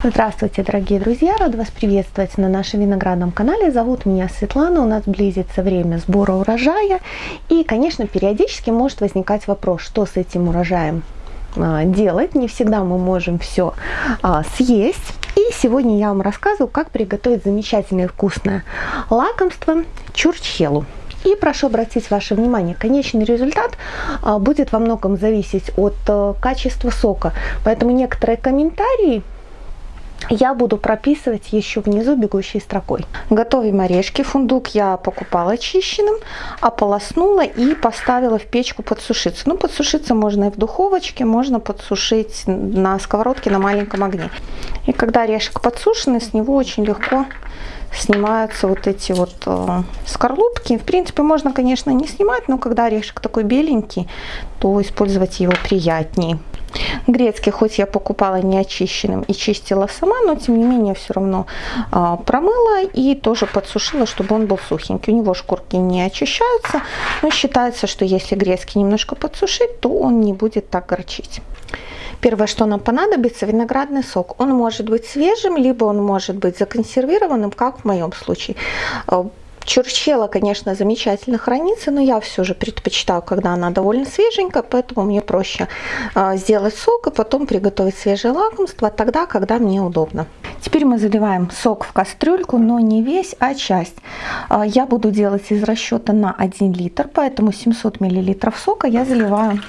Здравствуйте, дорогие друзья! Рада вас приветствовать на нашем виноградном канале. Зовут меня Светлана, у нас близится время сбора урожая. И, конечно, периодически может возникать вопрос, что с этим урожаем а, делать. Не всегда мы можем все а, съесть. И сегодня я вам рассказываю, как приготовить замечательное вкусное лакомство чурчхелу. И прошу обратить ваше внимание, конечный результат а, будет во многом зависеть от а, качества сока. Поэтому некоторые комментарии я буду прописывать еще внизу бегущей строкой. Готовим орешки. Фундук я покупала очищенным, ополоснула и поставила в печку подсушиться. Ну, подсушиться можно и в духовочке, можно подсушить на сковородке на маленьком огне. И когда орешек подсушенный, с него очень легко снимаются вот эти вот э, скорлупки. В принципе, можно, конечно, не снимать, но когда орешек такой беленький, то использовать его приятнее. Грецкий, хоть я покупала неочищенным и чистила сама, но тем не менее все равно а, промыла и тоже подсушила, чтобы он был сухенький. У него шкурки не очищаются, но считается, что если грецкий немножко подсушить, то он не будет так горчить. Первое, что нам понадобится, виноградный сок. Он может быть свежим, либо он может быть законсервированным, как в моем случае. Чурчхела, конечно, замечательно хранится, но я все же предпочитаю, когда она довольно свеженькая, поэтому мне проще а, сделать сок и потом приготовить свежее лакомство тогда, когда мне удобно. Теперь мы заливаем сок в кастрюльку, но не весь, а часть. А, я буду делать из расчета на 1 литр, поэтому 700 мл сока я заливаю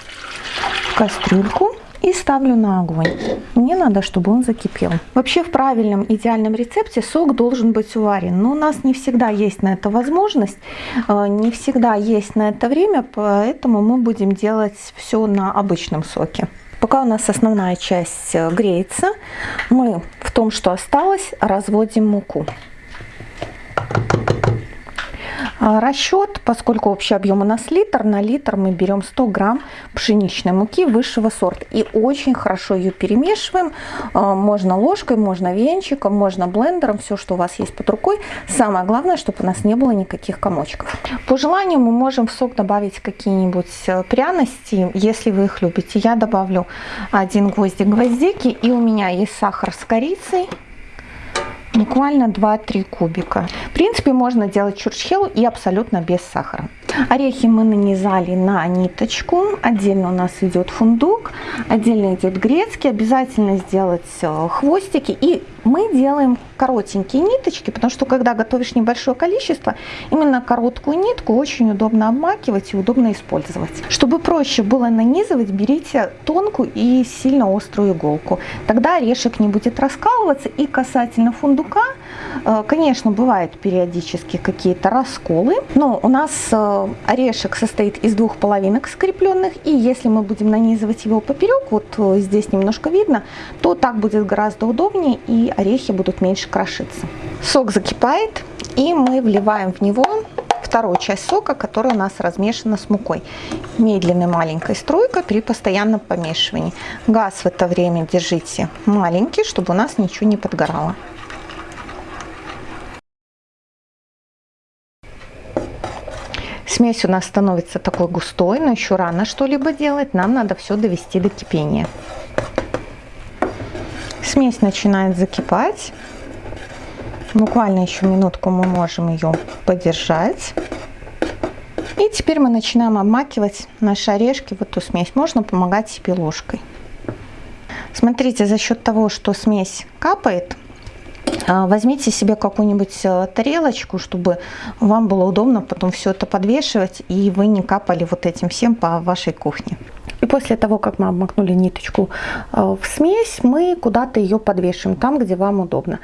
в кастрюльку и ставлю на огонь. Мне надо, чтобы он закипел. Вообще в правильном идеальном рецепте сок должен быть уварен, но у нас не всегда есть на это возможность, э, не всегда есть на это время, поэтому мы будем делать все на обычном соке. Пока у нас основная часть э, греется, мы в том, что осталось, разводим муку. А, расчет, поскольку общий объем у нас литр, на литр мы берем 100 грамм пшеничной муки высшего сорта. И очень хорошо ее перемешиваем. А, можно ложкой, можно венчиком, можно блендером, все, что у вас есть под рукой. Самое главное, чтобы у нас не было никаких комочков. По желанию мы можем в сок добавить какие-нибудь э, пряности, если вы их любите. Я добавлю один гвоздик гвоздики и у меня есть сахар с корицей буквально 2-3 кубика. В принципе, можно делать чурчхелу и абсолютно без сахара. Орехи мы нанизали на ниточку. Отдельно у нас идет фундук, отдельно идет грецкий. Обязательно сделать э, хвостики. И мы делаем коротенькие ниточки, потому что когда готовишь небольшое количество, именно короткую нитку очень удобно обмакивать и удобно использовать. Чтобы проще было нанизывать, берите тонкую и сильно острую иголку. Тогда орешек не будет раскалываться. И касательно фундука, конечно, бывают периодически какие-то расколы, но у нас э, орешек состоит из двух половинок скрепленных, и если мы будем нанизывать его поперек, вот э, здесь немножко видно, то так будет гораздо удобнее, и орехи будут меньше крошиться. Сок закипает, и мы вливаем в него вторую часть сока, которая у нас размешана с мукой. Медленной маленькой струйкой при постоянном помешивании. Газ в это время держите маленький, чтобы у нас ничего не подгорало. Смесь у нас становится такой густой, но еще рано что-либо делать. Нам надо все довести до кипения. Смесь начинает закипать. Буквально еще минутку мы можем ее подержать. И теперь мы начинаем обмакивать наши орешки в эту смесь. Можно помогать себе ложкой. Смотрите, за счет того, что смесь капает, возьмите себе какую-нибудь э, тарелочку, чтобы вам было удобно потом все это подвешивать, и вы не капали вот этим всем по вашей кухне. И после того, как мы обмакнули ниточку э, в смесь, мы куда-то ее подвешиваем, там, где вам удобно.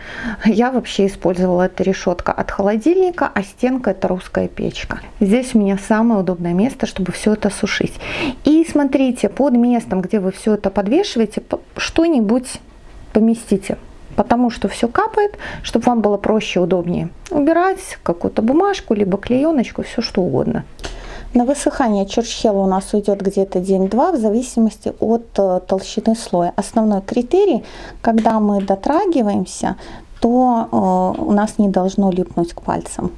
Я вообще использовала это решетка от холодильника, а стенка это русская печка. Здесь у меня самое удобное место, чтобы все это сушить. И смотрите, под местом, где вы все это подвешиваете, что-нибудь поместите потому что все капает, чтобы вам было проще, удобнее убирать какую-то бумажку, либо клееночку, все что угодно. На высыхание чурчхела у нас уйдет где-то день-два в зависимости от э, толщины слоя. Основной критерий, когда мы дотрагиваемся, то э, у нас не должно липнуть к пальцам.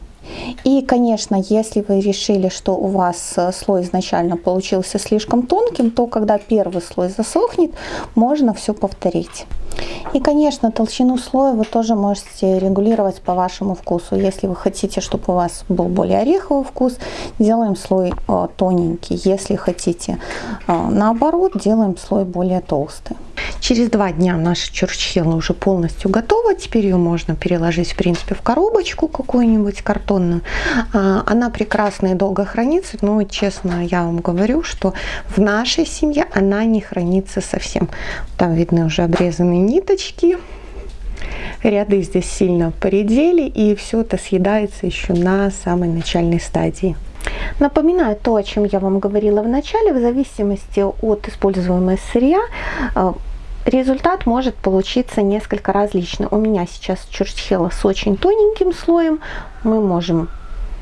И, конечно, если вы решили, что у вас э, слой изначально получился слишком тонким, то когда первый слой засохнет, можно все повторить. И, конечно, толщину слоя вы тоже можете регулировать по вашему вкусу. Если вы хотите, чтобы у вас был более ореховый вкус, делаем слой э, тоненький. Если хотите э, наоборот, делаем слой более толстый. Через два дня наша чурчхела уже полностью готова. Теперь ее можно переложить, в принципе, в коробочку какую-нибудь картонную. А, она прекрасно и долго хранится, но, честно, я вам говорю, что в нашей семье она не хранится совсем. Там видны уже обрезанные ниточки. Ряды здесь сильно поредели, и все это съедается еще на самой начальной стадии. Напоминаю то, о чем я вам говорила в начале, в зависимости от используемого сырья, э, результат может получиться несколько различный. У меня сейчас чурчхела с очень тоненьким слоем. Мы можем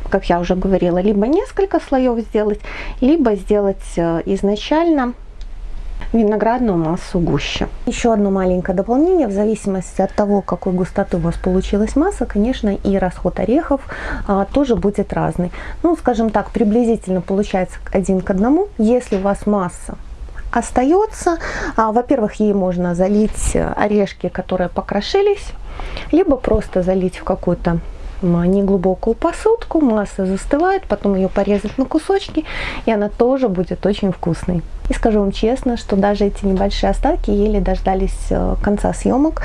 как я уже говорила, либо несколько слоев сделать, либо сделать э, изначально виноградную массу гуще. Еще одно маленькое дополнение, в зависимости от того, какой густоты у вас получилась масса, конечно, и расход орехов а, тоже будет разный. Ну, скажем так, приблизительно получается один к одному. Если у вас масса остается, а, во-первых, ей можно залить орешки, которые покрошились, либо просто залить в какую-то неглубокую посудку, масса застывает, потом ее порезать на кусочки, и она тоже будет очень вкусной. И скажу вам честно, что даже эти небольшие остатки еле дождались э, конца съемок.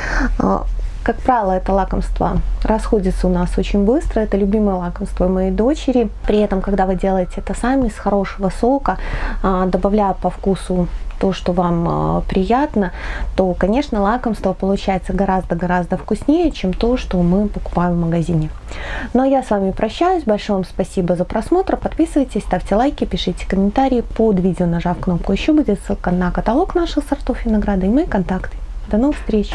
Как правило, это лакомство расходится у нас очень быстро. Это любимое лакомство моей дочери. При этом, когда вы делаете это сами с хорошего сока, а, добавляя по вкусу то, что вам а, приятно, то, конечно, лакомство получается гораздо-гораздо вкуснее, чем то, что мы покупаем в магазине. Ну а я с вами прощаюсь. Большое вам спасибо за просмотр. Подписывайтесь, ставьте лайки, пишите комментарии. Под видео, нажав кнопку «Еще» будет ссылка на каталог наших сортов винограда и мои контакты. До новых встреч!